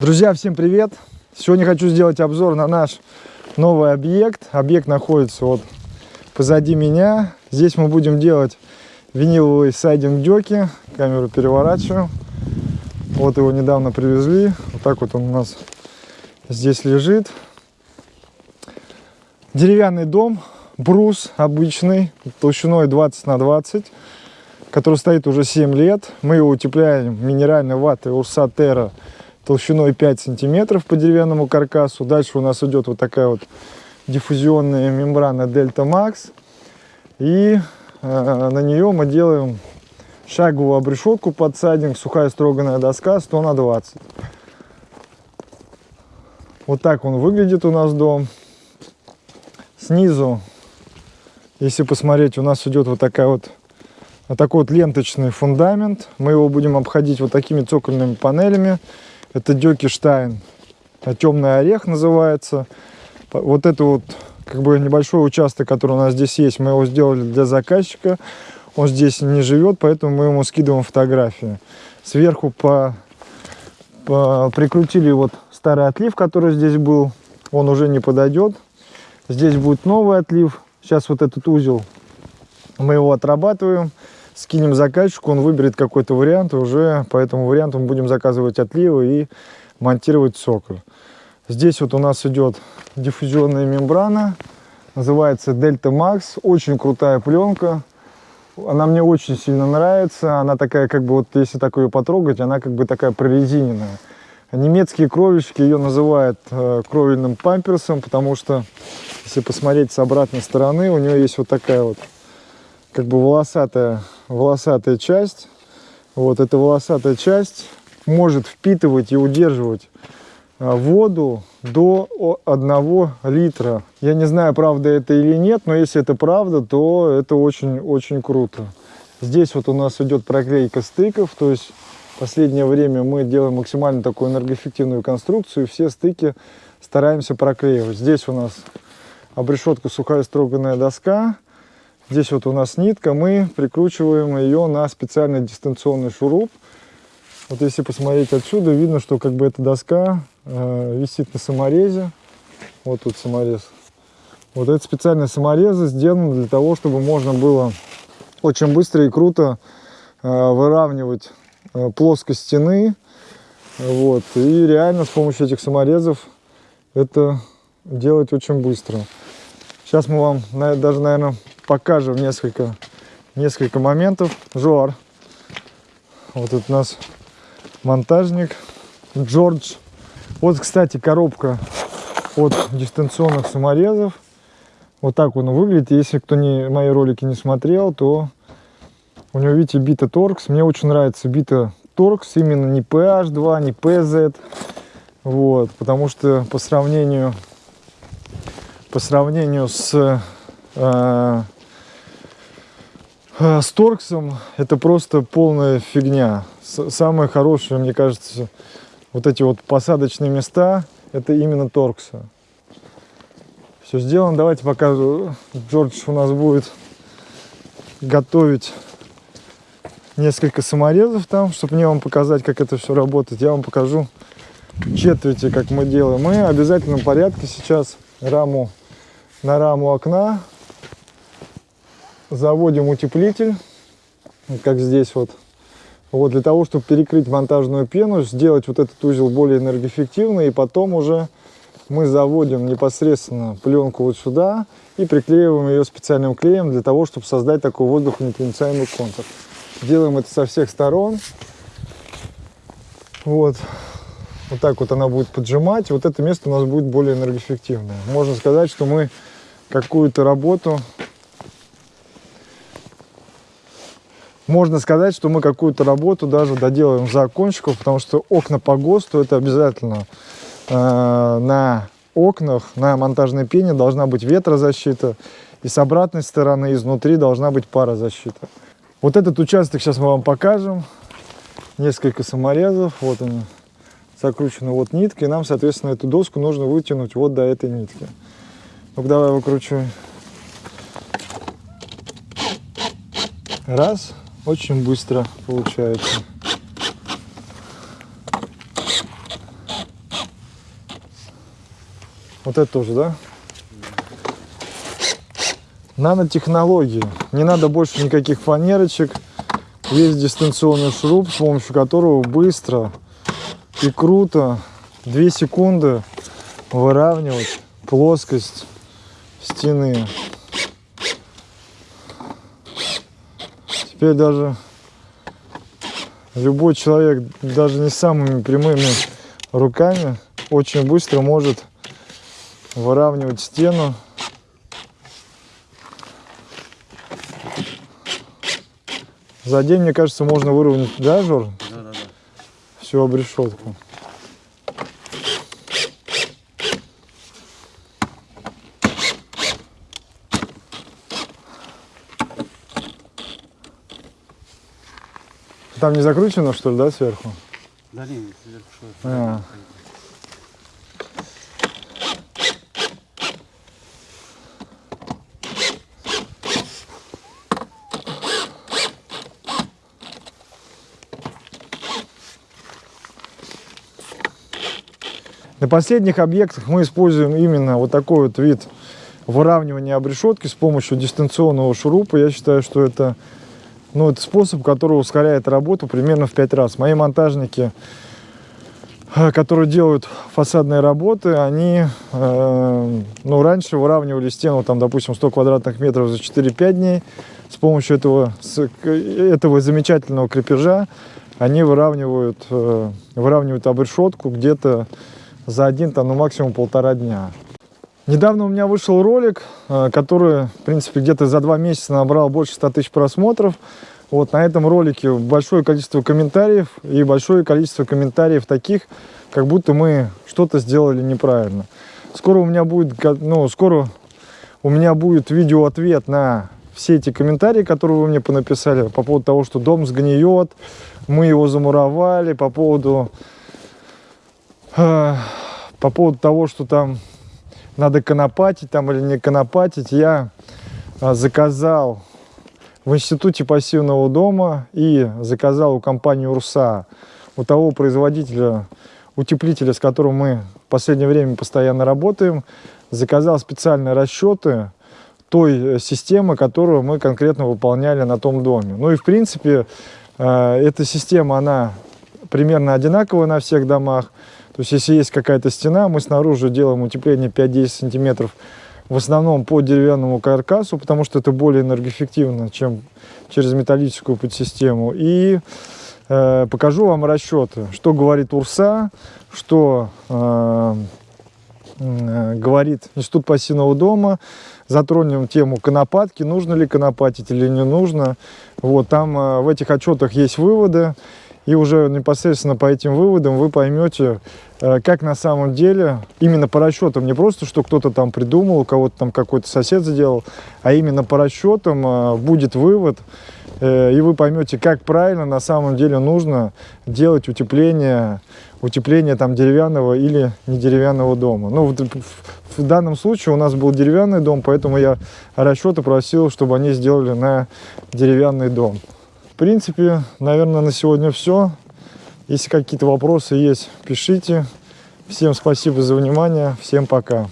Друзья, всем привет! Сегодня хочу сделать обзор на наш новый объект. Объект находится вот позади меня. Здесь мы будем делать виниловые сайдинг деки. Камеру переворачиваю. Вот его недавно привезли. Вот так вот он у нас здесь лежит. Деревянный дом, брус обычный, толщиной 20 на 20, который стоит уже 7 лет. Мы его утепляем минеральной ватой Урса Терра толщиной 5 сантиметров по деревянному каркасу. Дальше у нас идет вот такая вот диффузионная мембрана Delta Max. И э, на нее мы делаем шаговую обрешетку под сайдинг, сухая строганная доска 100 на 20. Вот так он выглядит у нас дом. Снизу, если посмотреть, у нас идет вот такая вот вот такой вот ленточный фундамент. Мы его будем обходить вот такими цокольными панелями. Это Дёкиштайн, а темный орех называется. Вот это вот как бы небольшой участок, который у нас здесь есть, мы его сделали для заказчика. Он здесь не живет, поэтому мы ему скидываем фотографии. Сверху по, по, прикрутили вот старый отлив, который здесь был. Он уже не подойдет. Здесь будет новый отлив. Сейчас вот этот узел мы его отрабатываем скинем заказчику, он выберет какой-то вариант, и уже по этому варианту мы будем заказывать отливы и монтировать соколь. Здесь вот у нас идет диффузионная мембрана, называется Delta Max, очень крутая пленка. Она мне очень сильно нравится, она такая, как бы, вот если так ее потрогать, она как бы такая прорезиненная. Немецкие кровельщики ее называют э, кровельным памперсом, потому что, если посмотреть с обратной стороны, у нее есть вот такая вот, как бы волосатая волосатая часть. Вот эта волосатая часть может впитывать и удерживать а, воду до 1 литра. Я не знаю, правда это или нет, но если это правда, то это очень-очень круто. Здесь вот у нас идет проклейка стыков, то есть в последнее время мы делаем максимально такую энергоэффективную конструкцию, и все стыки стараемся проклеивать. Здесь у нас обрешетка сухая строганная доска, Здесь вот у нас нитка, мы прикручиваем ее на специальный дистанционный шуруп. Вот если посмотреть отсюда, видно, что как бы эта доска э, висит на саморезе. Вот тут саморез. Вот эти специальные саморезы сделаны для того, чтобы можно было очень быстро и круто э, выравнивать э, плоскость стены. Вот. И реально с помощью этих саморезов это делать очень быстро. Сейчас мы вам даже, наверное, покажем несколько, несколько моментов. Жор. Вот тут у нас монтажник Джордж. Вот, кстати, коробка от дистанционных саморезов. Вот так он выглядит. Если кто не, мои ролики не смотрел, то у него, видите, бита торкс. Мне очень нравится бита торкс. Именно не PH2, не PZ. Вот, потому что по сравнению, по сравнению с э, с торксом это просто полная фигня. Самое хорошее, мне кажется, вот эти вот посадочные места, это именно торкса. Все сделано. Давайте покажу. Джордж у нас будет готовить несколько саморезов там, чтобы мне вам показать, как это все работает. Я вам покажу четверти, как мы делаем. Мы в обязательном порядке сейчас раму на раму окна заводим утеплитель, как здесь вот. Вот для того, чтобы перекрыть монтажную пену, сделать вот этот узел более энергоэффективный, и потом уже мы заводим непосредственно пленку вот сюда и приклеиваем ее специальным клеем для того, чтобы создать такой воздухонепроницаемый контур. Делаем это со всех сторон. Вот. Вот так вот она будет поджимать. Вот это место у нас будет более энергоэффективное. Можно сказать, что мы какую-то работу можно сказать, что мы какую-то работу даже доделаем за окончиков, потому что окна по ГОСТу это обязательно э, на окнах, на монтажной пене должна быть ветрозащита, и с обратной стороны, изнутри должна быть парозащита. Вот этот участок сейчас мы вам покажем. Несколько саморезов, вот они, закручены вот нитки, нам, соответственно, эту доску нужно вытянуть вот до этой нитки. Ну давай выкручивай. Раз очень быстро получается. Вот это тоже, да? Нанотехнологии. Не надо больше никаких фанерочек. Есть дистанционный шуруп, с помощью которого быстро и круто 2 секунды выравнивать плоскость стены. Теперь даже любой человек, даже не самыми прямыми руками, очень быстро может выравнивать стену. За день, мне кажется, можно выровнять, да, Жор? Да, да, да. Всю обрешетку. Там не закручено, что ли, да, сверху? Да не, не сверху что А. На последних объектах мы используем именно вот такой вот вид выравнивания обрешетки с помощью дистанционного шурупа. Я считаю, что это, ну, это способ, который ускоряет работу примерно в 5 раз. Мои монтажники, э, которые делают фасадные работы, они э, ну, раньше выравнивали стену, там, допустим, 100 квадратных метров за 4-5 дней. С помощью этого, с- этого замечательного крепежа они выравнивают, э, выравнивают обрешетку где-то за один, там, ну, максимум полтора дня. Недавно у меня вышел ролик, э, который, в принципе, где-то за два месяца набрал больше 100 тысяч просмотров. Вот на этом ролике большое количество комментариев и большое количество комментариев таких, как будто мы что-то сделали неправильно. Скоро у меня будет, ну, скоро у меня будет видео-ответ на все эти комментарии, которые вы мне понаписали по поводу того, что дом сгниет, мы его замуровали, по поводу э, по поводу того, что там надо конопатить там или не конопатить, я а, заказал в Институте пассивного дома и заказал у компании Урса, у того производителя утеплителя, с которым мы в последнее время постоянно работаем, заказал специальные расчеты той э, системы, которую мы конкретно выполняли на том доме. Ну и в принципе э, эта система, она примерно одинаковая на всех домах. То есть если есть какая-то стена, мы снаружи делаем утепление 5-10 сантиметров, в основном по деревянному каркасу, потому что это более энергоэффективно, чем через металлическую подсистему. И э, покажу вам расчеты, что говорит УРСА, что э, э, говорит Институт пассивного дома, затронем тему конопатки, нужно ли конопатить или не нужно. Вот, там э, в этих отчетах есть выводы, и уже непосредственно по этим выводам вы поймете, э, как на самом деле, именно по расчетам, не просто, что кто-то там придумал, у кого-то там какой-то сосед сделал, а именно по расчетам э, будет вывод, э, и вы поймете, как правильно на самом деле нужно делать утепление, утепление там деревянного или не деревянного дома. Ну, вот в, данном случае у нас был деревянный дом, поэтому я расчеты просил, чтобы они сделали на деревянный дом. Принципе, наверное, на сегодня все. Если какие-то вопросы есть, пишите. Всем спасибо за внимание. Всем пока.